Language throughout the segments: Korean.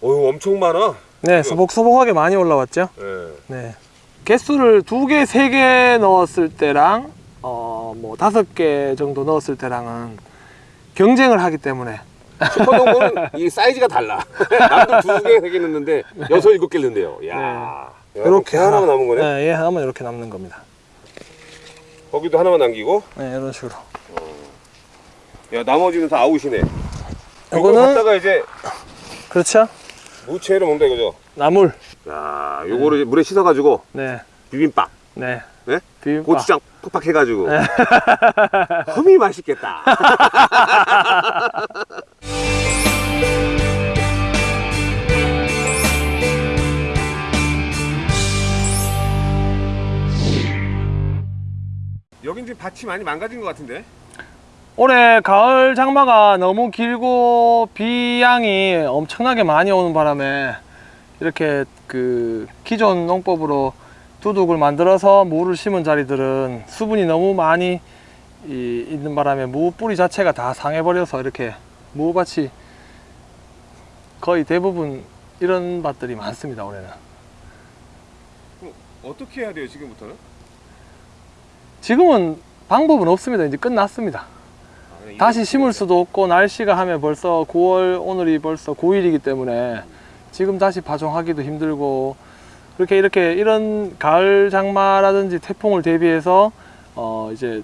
어휴 엄청 많아. 네, 소복소복하게 많이 올라왔죠. 예. 네. 개수를 두 개, 세 개 넣었을 때랑 어, 뭐 다섯 개 정도 넣었을 때랑은 경쟁을 하기 때문에 슈퍼농구는 이 사이즈가 달라. 남도 두 개, 세 개 넣는데 여섯 일곱 개 넣는데요. 야. 야, 이렇게 하나만 남은 거네. 네, 얘 하나만 이렇게 남는 겁니다. 거기도 하나만 남기고. 네, 이런 식으로. 야 나머지는 다 아웃이네. 이거 요거는 갖다가 이제 그렇죠? 무채로 먹는다 이거죠. 나물. 야, 요거를 이제 물에 씻어가지고 네, 비빔밥, 네. 네? 비빔밥. 고추장 팍팍 해가지고 흠이 맛있겠다. 여긴 지금 밭이 많이 망가진 것 같은데? 올해 가을 장마가 너무 길고 비양이 엄청나게 많이 오는 바람에 이렇게 그 기존 농법으로 두둑을 만들어서 무를 심은 자리들은 수분이 너무 많이 이- 있는 바람에 무 뿌리 자체가 다 상해버려서 이렇게 무밭이 거의 대부분 이런 밭들이 많습니다 올해는. 어떻게 해야 돼요 지금부터는? 지금은 방법은 없습니다. 이제 끝났습니다 다시 심을 수도 없고 날씨가 하면 벌써 9월 오늘이 벌써 9일이기 때문에 지금 다시 파종하기도 힘들고 그렇게 이렇게 이런 가을 장마라든지 태풍을 대비해서 어 이제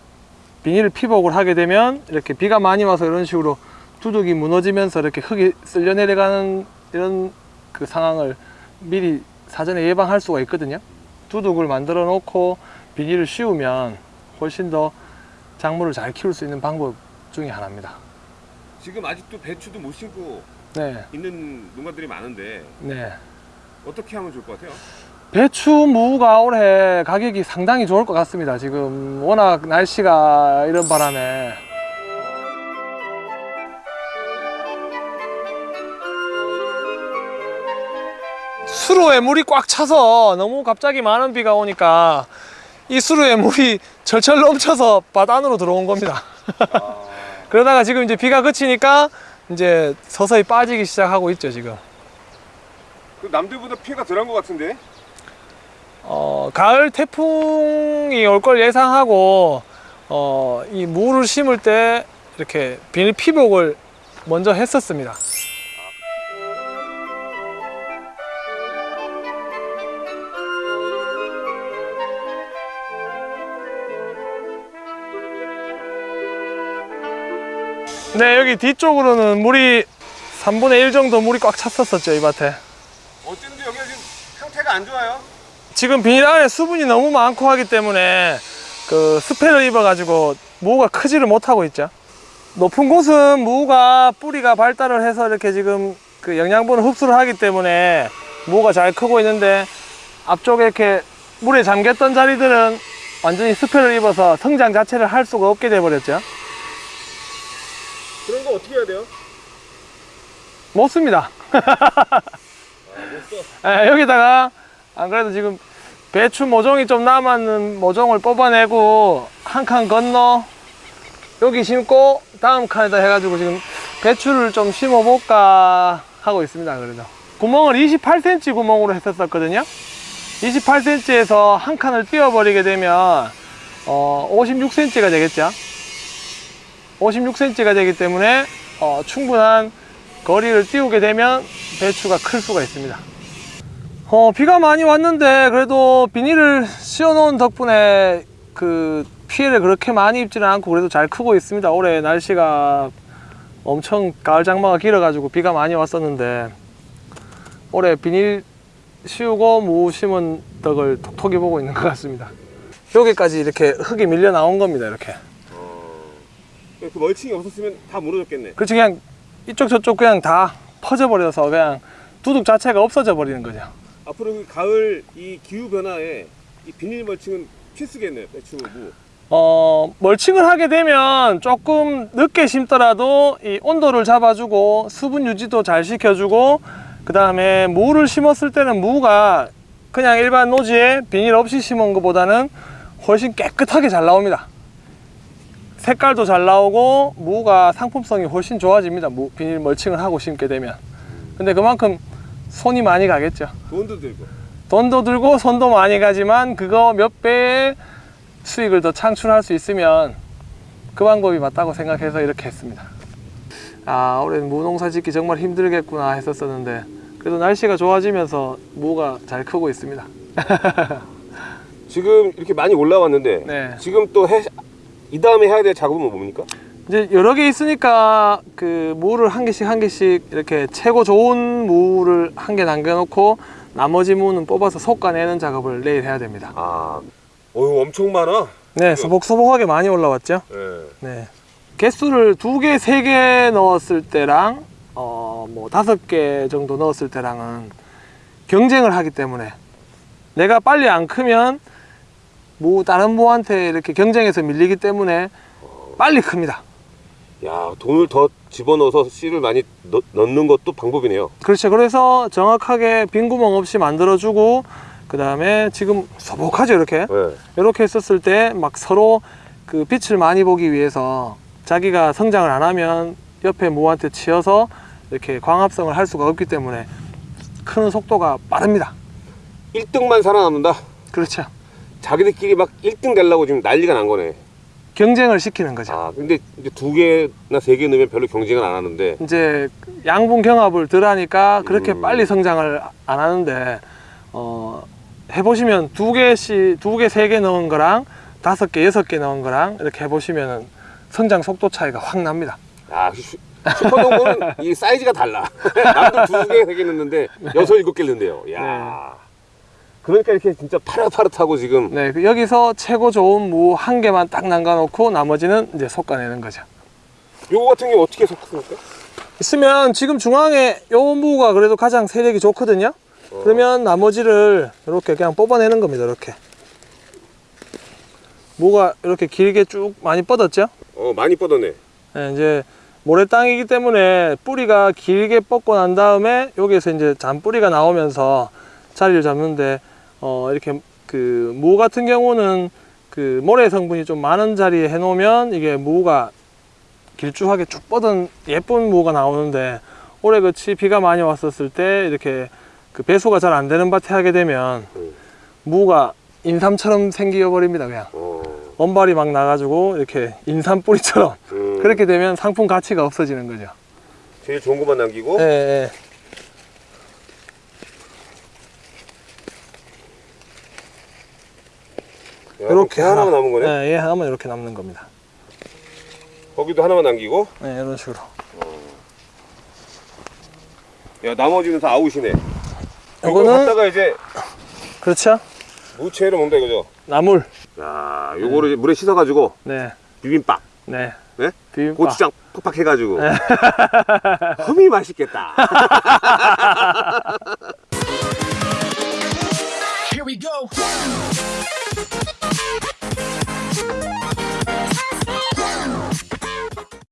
비닐 피복을 하게 되면 이렇게 비가 많이 와서 이런 식으로 두둑이 무너지면서 이렇게 흙이 쓸려 내려가는 이런 그 상황을 미리 사전에 예방할 수가 있거든요. 두둑을 만들어 놓고 비닐을 씌우면 훨씬 더 작물을 잘 키울 수 있는 방법 중에 하나입니다. 지금 아직도 배추도 못 심고 네, 있는 농가들이 많은데 네. 어떻게 하면 좋을 것 같아요? 배추 무가 올해 가격이 상당히 좋을 것 같습니다. 지금 워낙 날씨가 이런 바람에 수로에 물이 꽉 차서 너무 갑자기 많은 비가 오니까 이 수로에 물이 철철 넘쳐서 바다 안으로 들어온 겁니다. 그러다가 지금 이제 비가 그치니까 이제 서서히 빠지기 시작하고 있죠, 지금. 그 남들보다 피해가 덜한 것 같은데? 어, 가을 태풍이 올 걸 예상하고 어, 이 무를 심을 때 이렇게 비닐 피복을 먼저 했었습니다. 네, 여기 뒤쪽으로는 물이 3분의 1 정도 물이 꽉 찼었었죠, 이 밭에. 어쨌든 여기가 지금 상태가 안 좋아요. 지금 비닐 안에 수분이 너무 많고 하기 때문에 그 스패를 입어 가지고 무가 크지를 못하고 있죠. 높은 곳은 무가 뿌리가 발달을 해서 이렇게 지금 그 영양분을 흡수를 하기 때문에 무가 잘 크고 있는데 앞쪽에 이렇게 물에 잠겼던 자리들은 완전히 스패를 입어서 성장 자체를 할 수가 없게 돼 버렸죠. 그런 거 어떻게 해야 돼요? 못 씁니다. 예, 여기다가 안 그래도 지금 배추 모종이 좀 남았는 모종을 뽑아내고 한 칸 건너 여기 심고 다음 칸에다 해가지고 지금 배추를 좀 심어 볼까 하고 있습니다 그래도 구멍을 28cm 구멍으로 했었거든요 28cm에서 한 칸을 띄워버리게 되면 어, 56cm가 되겠죠 56cm가 되기 때문에 어, 충분한 거리를 띄우게 되면 배추가 클 수가 있습니다. 어, 비가 많이 왔는데 그래도 비닐을 씌워 놓은 덕분에 그 피해를 그렇게 많이 입지는 않고 그래도 잘 크고 있습니다. 올해 날씨가 엄청 가을 장마가 길어 가지고 비가 많이 왔었는데 올해 비닐 씌우고 무 심은 덕을 톡톡히 보고 있는 것 같습니다. 여기까지 이렇게 흙이 밀려 나온 겁니다 이렇게 그 멀칭이 없었으면 다 무너졌겠네. 그렇지 그냥 이쪽 저쪽 그냥 다 퍼져 버려서 그냥 두둑 자체가 없어져 버리는 거죠 앞으로 그 가을 이 기후 변화에 이 비닐 멀칭은 필수겠네요. 배추 무. 어, 멀칭을 하게 되면 조금 늦게 심더라도 이 온도를 잡아주고 수분 유지도 잘 시켜주고 그 다음에 무를 심었을 때는 무가 그냥 일반 노지에 비닐 없이 심은 것보다는 훨씬 깨끗하게 잘 나옵니다 색깔도 잘 나오고 무가 상품성이 훨씬 좋아집니다. 무 비닐 멀칭을 하고 심게 되면. 근데 그만큼 손이 많이 가겠죠. 돈도 들고. 돈도 들고 손도 많이 가지만 그거 몇 배의 수익을 더 창출할 수 있으면 그 방법이 맞다고 생각해서 이렇게 했습니다. 아 올해 무농사 짓기 정말 힘들겠구나 했었었는데 그래도 날씨가 좋아지면서 무가 잘 크고 있습니다. 지금 이렇게 많이 올라왔는데 네. 지금 또 해 이 다음에 해야 될 작업은 뭡니까? 이제 여러 개 있으니까 그 무를 한 개씩 한 개씩 이렇게 최고 좋은 무를 한 개 남겨놓고 나머지 무는 뽑아서 솎아내는 작업을 내일 해야 됩니다. 아, 어유 엄청 많아. 네, 소복소복하게 많이 올라왔죠. 네. 네. 개수를 두 개, 세 개 넣었을 때랑 어, 뭐 다섯 개 정도 넣었을 때랑은 경쟁을 하기 때문에 내가 빨리 안 크면 뭐 다른 무한테 이렇게 경쟁해서 밀리기 때문에 빨리 큽니다. 야, 돈을 더 집어넣어서 씨를 많이 넣, 넣는 것도 방법이네요. 그렇죠. 그래서 정확하게 빈 구멍 없이 만들어주고 그 다음에 지금 소복하죠 이렇게 네. 이렇게 했었을 때 막 서로 그 빛을 많이 보기 위해서 자기가 성장을 안 하면 옆에 무한테 치여서 이렇게 광합성을 할 수가 없기 때문에 크는 속도가 빠릅니다. 1등만 살아남는다. 그렇죠. 자기들끼리 막 1등 되려고 지금 난리가 난 거네. 경쟁을 시키는 거죠. 아, 근데 이제 두 개나 세 개 넣으면 별로 경쟁을 안 하는데 이제 양분 경합을 덜 하니까 그렇게 음. 빨리 성장을 안 하는데 어, 해보시면 두 개씩 두 개 세 개 넣은 거랑 다섯 개 여섯 개 넣은 거랑 이렇게 해보시면은 성장 속도 차이가 확 납니다. 아, 슈- 슈퍼농구는 이 사이즈가 달라. 남들 두 개, 세 개 넣는데 여섯, 일곱 개 넣는데요. 야. 그러니까 이렇게 진짜 파릇파릇하고 지금 네, 그 여기서 최고 좋은 무 한 개만 딱 남겨놓고 나머지는 이제 솎아내는 거죠. 요거 같은 경우 어떻게 섞습니까? 있으면 지금 중앙에 요 무가 그래도 가장 세력이 좋거든요. 어. 그러면 나머지를 이렇게 그냥 뽑아내는 겁니다. 이렇게 무가 이렇게 길게 쭉 많이 뻗었죠. 어, 많이 뻗었네. 네, 이제 모래땅이기 때문에 뿌리가 길게 뻗고 난 다음에 여기에서 이제 잔뿌리가 나오면서 자리를 잡는데 어 이렇게 그 무 같은 경우는 그 모래 성분이 좀 많은 자리에 해 놓으면 이게 무가 길쭉하게 쭉 뻗은 예쁜 무가 나오는데 올해 그치 비가 많이 왔었을 때 이렇게 그 배수가 잘 안 되는 밭에 하게 되면 음. 무가 인삼처럼 생겨 버립니다 그냥 어. 원발이 막 나가지고 이렇게 인삼 뿌리처럼 음. 그렇게 되면 상품 가치가 없어지는 거죠. 제일 좋은 것만 남기고 예, 예. 이렇게 하나만 남은 거네. 예, 얘 하나만 이렇게 남는 겁니다. 거기도 하나만 남기고 예, 이런 식으로. 야, 나머지는 다 아웃이네. 이거 요거는 갖다가 이제 그렇죠. 무채로 먹는다 이거죠. 나물. 야, 요거를 이제 물에 씻어 가지고 네, 비빔밥, 네. 네? 비빔밥. 고추장 팍팍 해 가지고 흠이 맛있겠다. Here we go.